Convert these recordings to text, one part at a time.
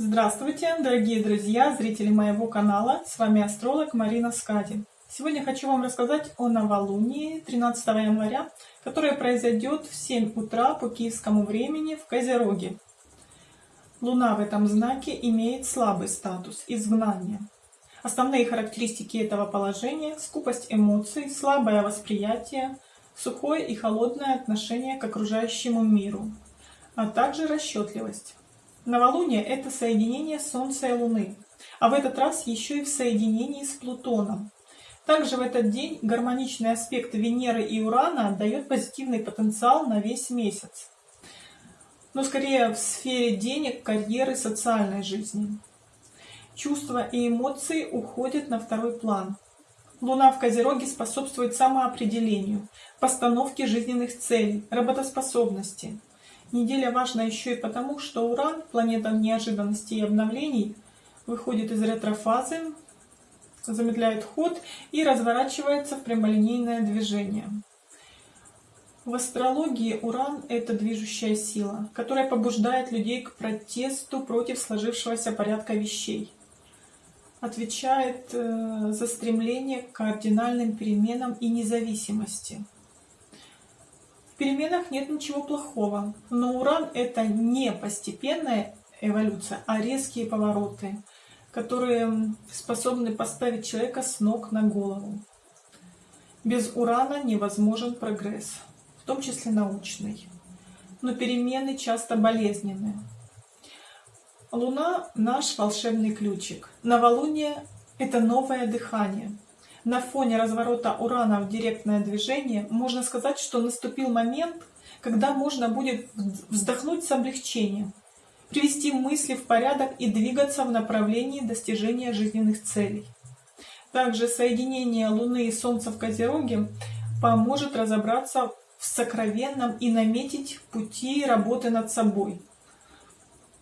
Здравствуйте, дорогие друзья, зрители моего канала. С вами астролог Марина Скади. Сегодня хочу вам рассказать о новолунии 13 января, которое произойдет в 7 утра по киевскому времени в Козероге. Луна в этом знаке имеет слабый статус изгнания. Основные характеристики этого положения – скупость эмоций, слабое восприятие, сухое и холодное отношение к окружающему миру, а также расчетливость. Новолуние – это соединение Солнца и Луны, а в этот раз еще и в соединении с Плутоном. Также в этот день гармоничный аспект Венеры и Урана дает позитивный потенциал на весь месяц. Но скорее в сфере денег, карьеры, социальной жизни. Чувства и эмоции уходят на второй план. Луна в Козероге способствует самоопределению, постановке жизненных целей, работоспособности. Неделя важна еще и потому, что Уран, планета неожиданностей и обновлений, выходит из ретрофазы, замедляет ход и разворачивается в прямолинейное движение. В астрологии Уран – это движущая сила, которая побуждает людей к протесту против сложившегося порядка вещей. Отвечает э, за стремление к кардинальным переменам и независимости – переменах нет ничего плохого, но Уран это не постепенная эволюция, а резкие повороты, которые способны поставить человека с ног на голову. Без Урана невозможен прогресс, в том числе научный. Но перемены часто болезненны. Луна – наш волшебный ключик. Новолуние – это новое дыхание – на фоне разворота Урана в директное движение можно сказать, что наступил момент, когда можно будет вздохнуть с облегчением, привести мысли в порядок и двигаться в направлении достижения жизненных целей. Также соединение Луны и Солнца в Козероге поможет разобраться в сокровенном и наметить пути работы над собой,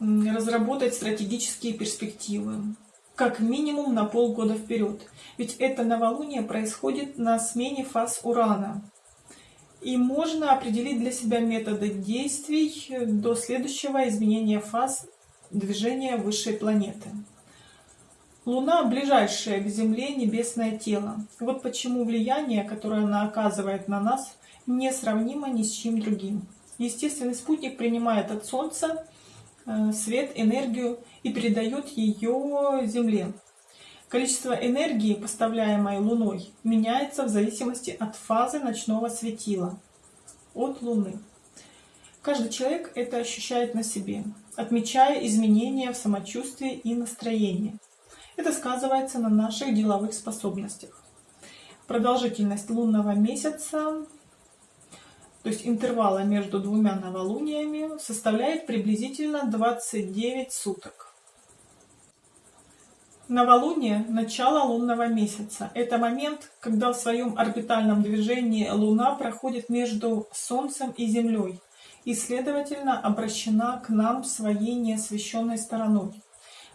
разработать стратегические перспективы как минимум на полгода вперед. Ведь это новолуние происходит на смене фаз Урана. И можно определить для себя методы действий до следующего изменения фаз движения высшей планеты. Луна – ближайшее к Земле небесное тело. Вот почему влияние, которое она оказывает на нас, несравнимо ни с чем другим. Естественный спутник принимает от Солнца свет, энергию и передает ее Земле. Количество энергии, поставляемой Луной, меняется в зависимости от фазы ночного светила, от Луны. Каждый человек это ощущает на себе, отмечая изменения в самочувствии и настроении. Это сказывается на наших деловых способностях. Продолжительность лунного месяца то есть интервала между двумя новолуниями, составляет приблизительно 29 суток. Новолуние – начало лунного месяца. Это момент, когда в своем орбитальном движении Луна проходит между Солнцем и Землей и, следовательно, обращена к нам своей неосвещенной стороной.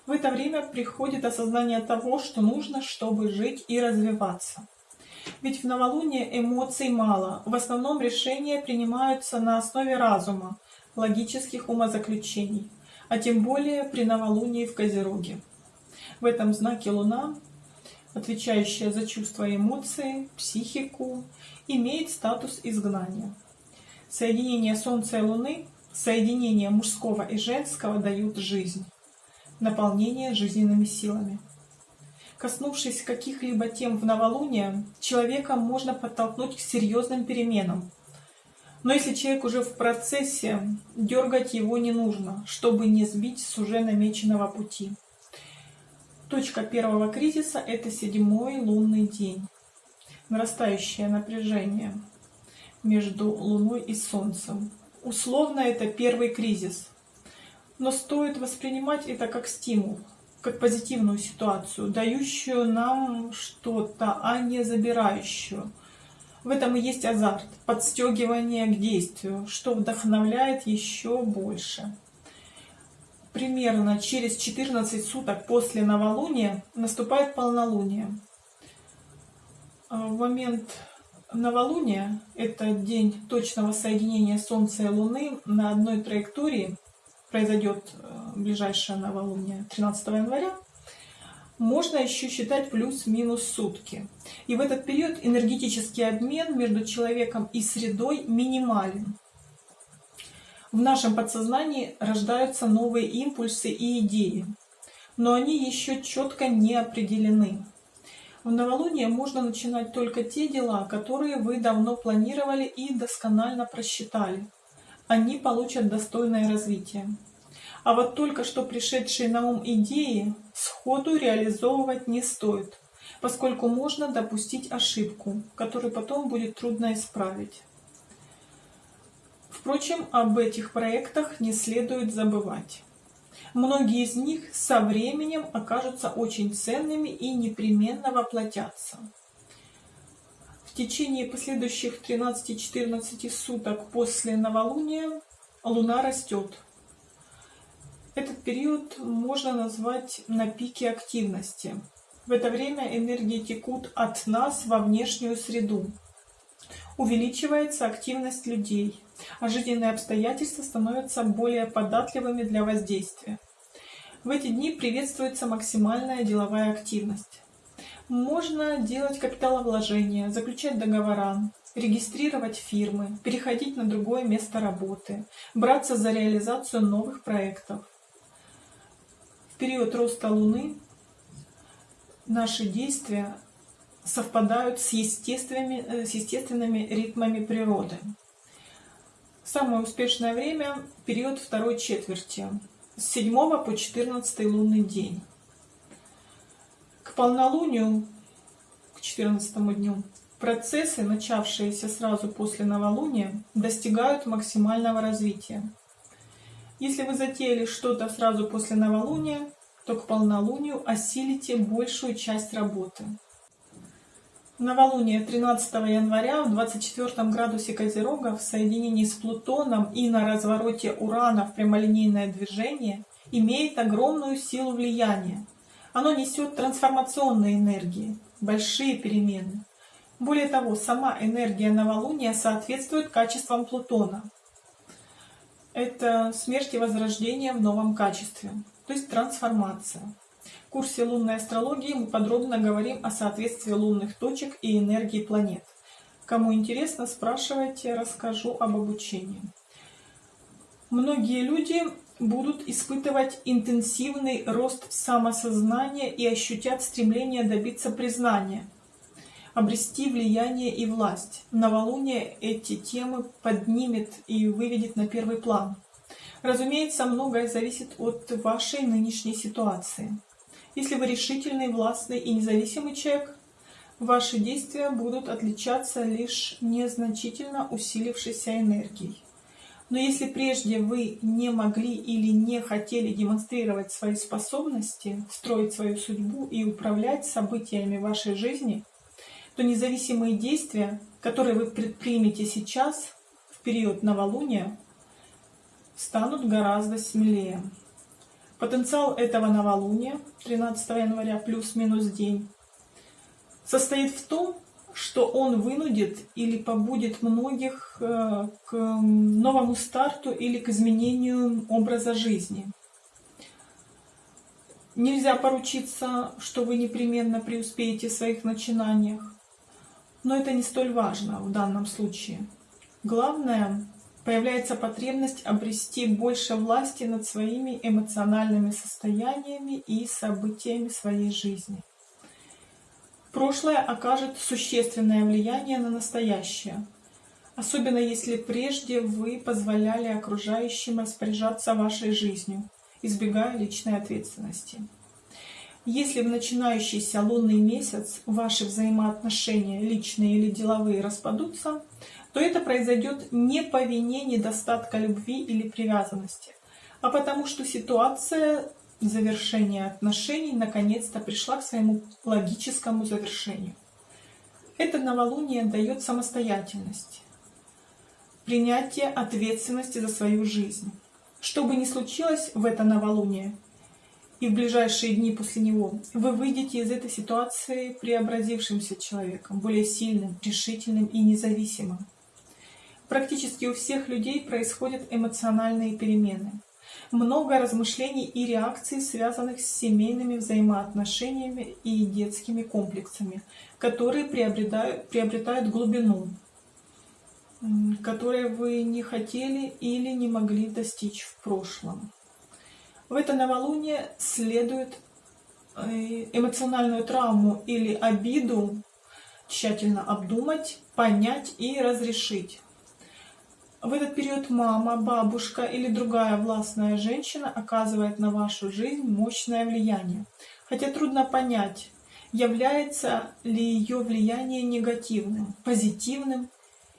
В это время приходит осознание того, что нужно, чтобы жить и развиваться. Ведь в новолуние эмоций мало. В основном решения принимаются на основе разума, логических умозаключений, а тем более при новолунии в Козероге. В этом знаке Луна, отвечающая за чувства и эмоции, психику, имеет статус изгнания. Соединение Солнца и Луны, соединение мужского и женского дают жизнь, наполнение жизненными силами. Коснувшись каких-либо тем в новолуние, человека можно подтолкнуть к серьезным переменам. Но если человек уже в процессе, дергать его не нужно, чтобы не сбить с уже намеченного пути. Точка первого кризиса – это седьмой лунный день. Нарастающее напряжение между Луной и Солнцем. Условно это первый кризис. Но стоит воспринимать это как стимул – как позитивную ситуацию, дающую нам что-то, а не забирающую. В этом и есть азарт, подстегивание к действию, что вдохновляет еще больше. Примерно через 14 суток после новолуния наступает полнолуние. А в момент новолуния, это день точного соединения Солнца и Луны на одной траектории, произойдет э, ближайшее новолуние 13 января, можно еще считать плюс-минус сутки. И в этот период энергетический обмен между человеком и средой минимален. В нашем подсознании рождаются новые импульсы и идеи, но они еще четко не определены. В новолуние можно начинать только те дела, которые вы давно планировали и досконально просчитали. Они получат достойное развитие. А вот только что пришедшие на ум идеи сходу реализовывать не стоит, поскольку можно допустить ошибку, которую потом будет трудно исправить. Впрочем, об этих проектах не следует забывать. Многие из них со временем окажутся очень ценными и непременно воплотятся. В течение последующих 13-14 суток после новолуния Луна растет – этот период можно назвать на пике активности. В это время энергии текут от нас во внешнюю среду. Увеличивается активность людей, а жизненные обстоятельства становятся более податливыми для воздействия. В эти дни приветствуется максимальная деловая активность. Можно делать капиталовложения, заключать договора, регистрировать фирмы, переходить на другое место работы, браться за реализацию новых проектов период роста Луны наши действия совпадают с естественными, э, с естественными ритмами природы. Самое успешное время – период второй четверти, с 7 по 14 лунный день. К полнолунию, к 14 дню, процессы, начавшиеся сразу после новолуния, достигают максимального развития. Если вы затеяли что-то сразу после новолуния, то к полнолунию осилите большую часть работы. Новолуние 13 января в 24 градусе Козерога в соединении с Плутоном и на развороте Урана в прямолинейное движение имеет огромную силу влияния. Оно несет трансформационные энергии, большие перемены. Более того, сама энергия новолуния соответствует качествам Плутона – это смерть и возрождение в новом качестве, то есть трансформация. В курсе лунной астрологии мы подробно говорим о соответствии лунных точек и энергии планет. Кому интересно, спрашивайте, расскажу об обучении. Многие люди будут испытывать интенсивный рост самосознания и ощутят стремление добиться признания – обрести влияние и власть. Новолуние эти темы поднимет и выведет на первый план. Разумеется, многое зависит от вашей нынешней ситуации. Если вы решительный, властный и независимый человек, ваши действия будут отличаться лишь незначительно усилившейся энергией. Но если прежде вы не могли или не хотели демонстрировать свои способности, строить свою судьбу и управлять событиями вашей жизни – то независимые действия, которые вы предпримете сейчас, в период новолуния, станут гораздо смелее. Потенциал этого новолуния, 13 января плюс-минус день, состоит в том, что он вынудит или побудет многих э, к новому старту или к изменению образа жизни. Нельзя поручиться, что вы непременно преуспеете в своих начинаниях. Но это не столь важно в данном случае. Главное, появляется потребность обрести больше власти над своими эмоциональными состояниями и событиями своей жизни. Прошлое окажет существенное влияние на настоящее, особенно если прежде вы позволяли окружающим распоряжаться вашей жизнью, избегая личной ответственности. Если в начинающийся лунный месяц ваши взаимоотношения, личные или деловые, распадутся, то это произойдет не по вине недостатка любви или привязанности, а потому что ситуация завершения отношений наконец-то пришла к своему логическому завершению. Это новолуние дает самостоятельность, принятие ответственности за свою жизнь. Что бы ни случилось в это новолуние, и в ближайшие дни после него вы выйдете из этой ситуации преобразившимся человеком, более сильным, решительным и независимым. Практически у всех людей происходят эмоциональные перемены. много размышлений и реакций, связанных с семейными взаимоотношениями и детскими комплексами, которые приобретают, приобретают глубину, которые вы не хотели или не могли достичь в прошлом. В это новолуние следует э, эмоциональную травму или обиду тщательно обдумать, понять и разрешить. В этот период мама, бабушка или другая властная женщина оказывает на вашу жизнь мощное влияние. Хотя трудно понять, является ли ее влияние негативным, позитивным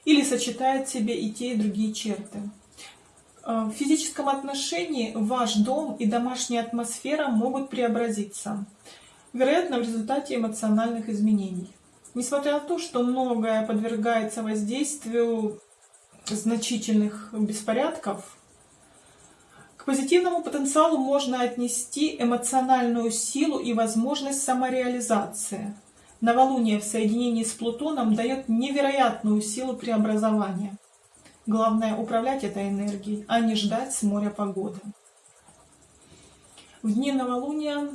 или сочетает в себе и те, и другие черты. Э, в физическом отношении ваш дом и домашняя атмосфера могут преобразиться, вероятно, в результате эмоциональных изменений. Несмотря на то, что многое подвергается воздействию значительных беспорядков, к позитивному потенциалу можно отнести эмоциональную силу и возможность самореализации. Новолуние в соединении с Плутоном дает невероятную силу преобразования. Главное управлять этой энергией, а не ждать с моря погоды. В дни новолуния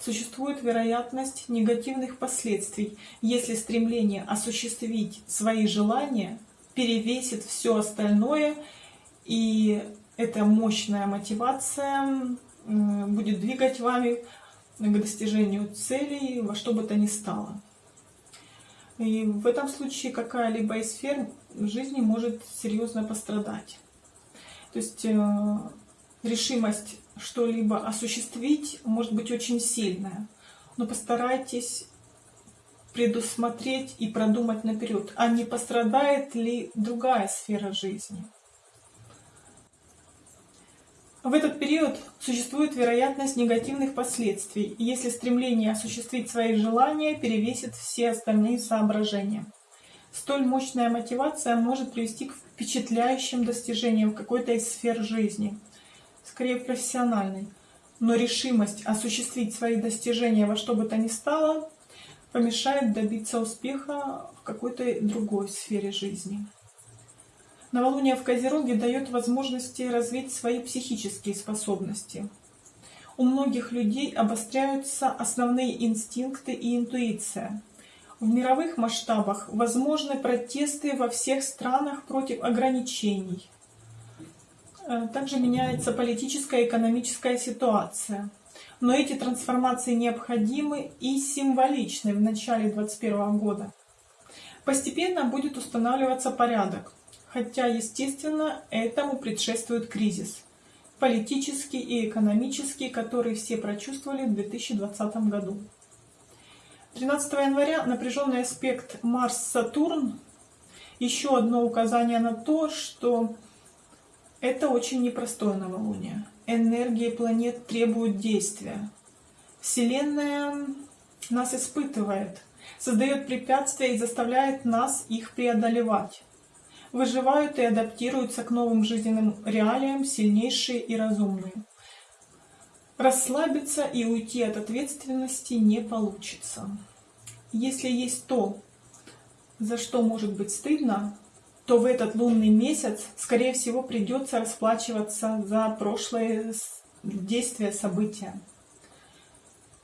существует вероятность негативных последствий, если стремление осуществить свои желания – перевесит все остальное, и эта мощная мотивация будет двигать вами к достижению целей во что бы то ни стало. И в этом случае какая-либо из сфер жизни может серьезно пострадать. То есть э, решимость что-либо осуществить может быть очень сильная, но постарайтесь предусмотреть и продумать наперед, а не пострадает ли другая сфера жизни. В этот период существует вероятность негативных последствий, если стремление осуществить свои желания перевесит все остальные соображения. Столь мощная мотивация может привести к впечатляющим достижениям в какой-то из сфер жизни, скорее профессиональной. Но решимость осуществить свои достижения во что бы то ни стало помешает добиться успеха в какой-то другой сфере жизни. Новолуние в Козероге дает возможности развить свои психические способности. У многих людей обостряются основные инстинкты и интуиция. В мировых масштабах возможны протесты во всех странах против ограничений. Э, также меняется политическая и экономическая ситуация – но эти трансформации необходимы и символичны в начале 2021 года. Постепенно будет устанавливаться порядок, хотя, естественно, этому предшествует кризис политический и экономический, который все прочувствовали в 2020 году. 13 января напряженный аспект Марс-Сатурн еще одно указание на то, что это очень непростое новолуние энергии планет требуют действия. Вселенная нас испытывает, создает препятствия и заставляет нас их преодолевать. Выживают и адаптируются к новым жизненным реалиям сильнейшие и разумные. Расслабиться и уйти от ответственности не получится. Если есть то, за что может быть стыдно, то в этот лунный месяц, скорее всего, придется расплачиваться за прошлые действия, события.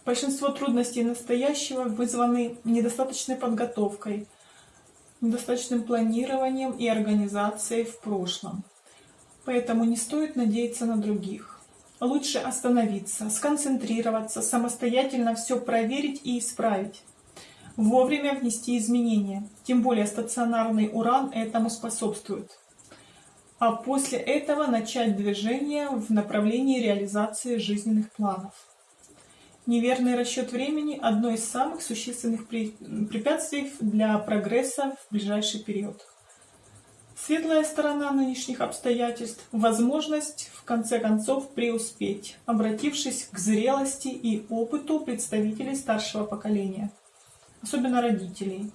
Большинство трудностей настоящего вызваны недостаточной подготовкой, недостаточным планированием и организацией в прошлом. Поэтому не стоит надеяться на других. Лучше остановиться, сконцентрироваться, самостоятельно все проверить и исправить вовремя внести изменения, тем более стационарный уран этому способствует. А после этого начать движение в направлении реализации жизненных планов. Неверный расчет времени – одно из самых существенных препятствий для прогресса в ближайший период. Светлая сторона нынешних обстоятельств – возможность, в конце концов, преуспеть, обратившись к зрелости и опыту представителей старшего поколения – особенно родителей.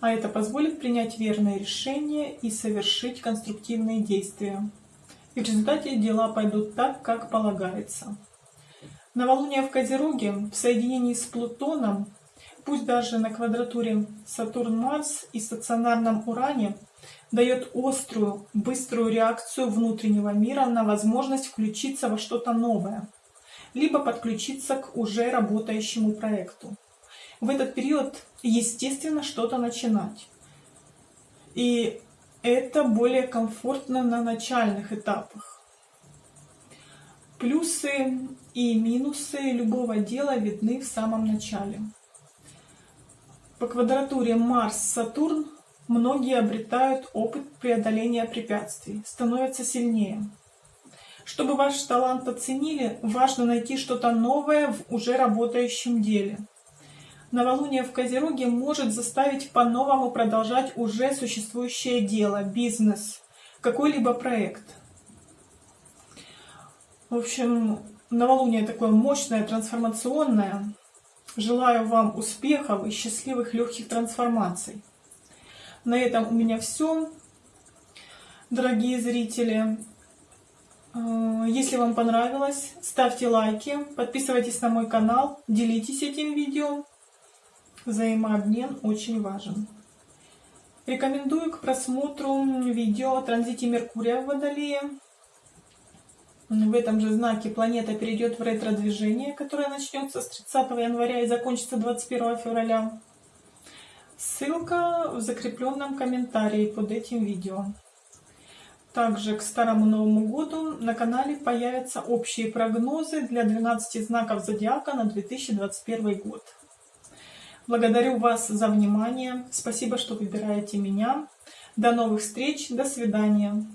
А это позволит принять верное решение и совершить конструктивные действия. И в результате дела пойдут так, как полагается. Новолуние в Козероге в соединении с Плутоном, пусть даже на квадратуре Сатурн-Марс и стационарном Уране, дает острую, быструю реакцию внутреннего мира на возможность включиться во что-то новое, либо подключиться к уже работающему проекту. В этот период, естественно, что-то начинать. И это более комфортно на начальных этапах. Плюсы и минусы любого дела видны в самом начале. По квадратуре Марс-Сатурн многие обретают опыт преодоления препятствий, становятся сильнее. Чтобы ваш талант оценили, важно найти что-то новое в уже работающем деле. Новолуние в Козероге может заставить по-новому продолжать уже существующее дело, бизнес, какой-либо проект. В общем, новолуние такое мощное, трансформационное. Желаю вам успехов и счастливых легких трансформаций. На этом у меня все, дорогие зрители. Э, если вам понравилось, ставьте лайки, подписывайтесь на мой канал, делитесь этим видео. Взаимообмен очень важен. Рекомендую к просмотру видео о транзите Меркурия в Водолее. В этом же знаке планета перейдет в ретро-движение, которое начнется с 30 января и закончится 21 февраля. Ссылка в закрепленном комментарии под этим видео. Также к Старому Новому Году на канале появятся общие прогнозы для 12 знаков Зодиака на 2021 год. Благодарю вас за внимание. Спасибо, что выбираете меня. До новых встреч. До свидания.